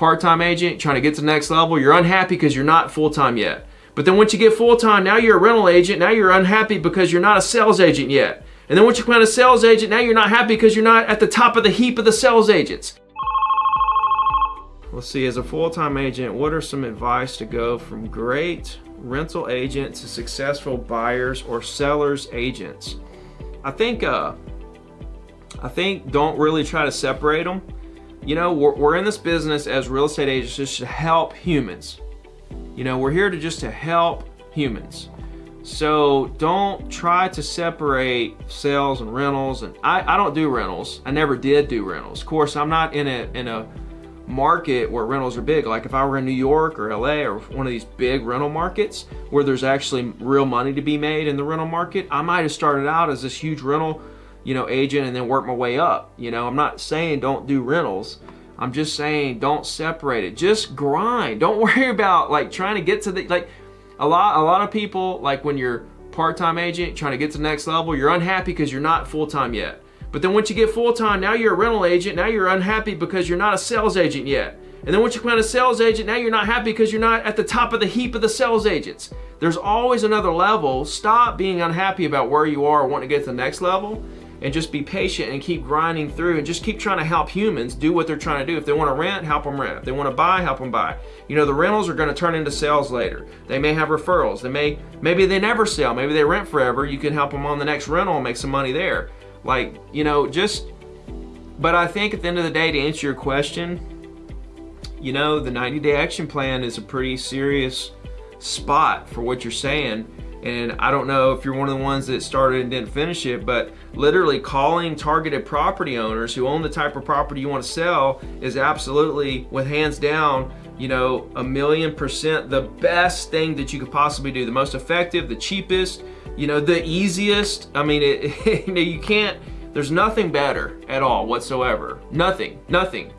part-time agent trying to get to the next level, you're unhappy because you're not full-time yet. But then once you get full-time, now you're a rental agent, now you're unhappy because you're not a sales agent yet. And then once you become a sales agent, now you're not happy because you're not at the top of the heap of the sales agents. Let's see, as a full-time agent, what are some advice to go from great rental agent to successful buyers or sellers agents? I think, uh, I think don't really try to separate them. You know, we're, we're in this business as real estate agents just to help humans. You know, we're here to just to help humans. So don't try to separate sales and rentals. And I, I don't do rentals. I never did do rentals. Of course, I'm not in a in a market where rentals are big. Like if I were in New York or LA or one of these big rental markets where there's actually real money to be made in the rental market, I might have started out as this huge rental, you know, agent and then work my way up. You know, I'm not saying don't do rentals. I'm just saying don't separate it. Just grind. Don't worry about like trying to get to the like a lot a lot of people like when you're part-time agent trying to get to the next level, you're unhappy because you're not full-time yet. But then once you get full-time, now you're a rental agent, now you're unhappy because you're not a sales agent yet. And then once you become a sales agent, now you're not happy because you're not at the top of the heap of the sales agents. There's always another level. Stop being unhappy about where you are wanting to get to the next level and just be patient and keep grinding through and just keep trying to help humans do what they're trying to do. If they want to rent, help them rent. If they want to buy, help them buy. You know, the rentals are going to turn into sales later. They may have referrals. They may, maybe they never sell. Maybe they rent forever. You can help them on the next rental and make some money there. Like, you know, just, but I think at the end of the day, to answer your question, you know, the 90 day action plan is a pretty serious spot for what you're saying. And I don't know if you're one of the ones that started and didn't finish it, but literally calling targeted property owners who own the type of property you want to sell is absolutely, with hands down, you know, a million percent the best thing that you could possibly do. The most effective, the cheapest, you know, the easiest. I mean, it, you know, you can't, there's nothing better at all whatsoever. Nothing, nothing.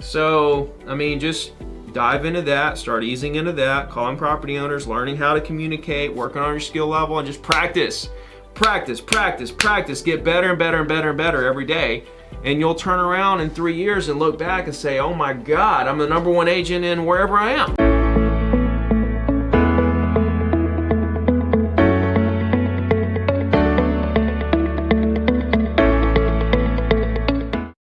So, I mean, just dive into that, start easing into that, calling property owners, learning how to communicate, working on your skill level, and just practice. Practice, practice, practice. Get better and better and better and better every day. And you'll turn around in three years and look back and say, oh my God, I'm the number one agent in wherever I am.